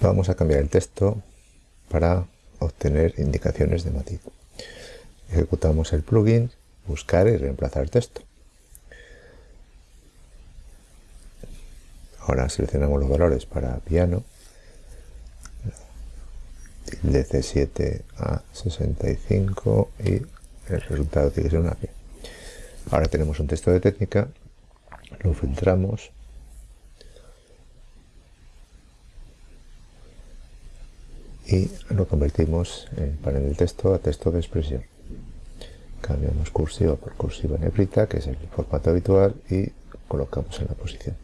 vamos a cambiar el texto para obtener indicaciones de matiz. Ejecutamos el plugin, buscar y reemplazar texto. Ahora seleccionamos los valores para piano, de C7 a 65 y el resultado tiene que ser una P. Ahora tenemos un texto de técnica, lo filtramos y lo convertimos en panel de texto a texto de expresión. Cambiamos cursiva por cursiva negrita, que es el formato habitual, y colocamos en la posición.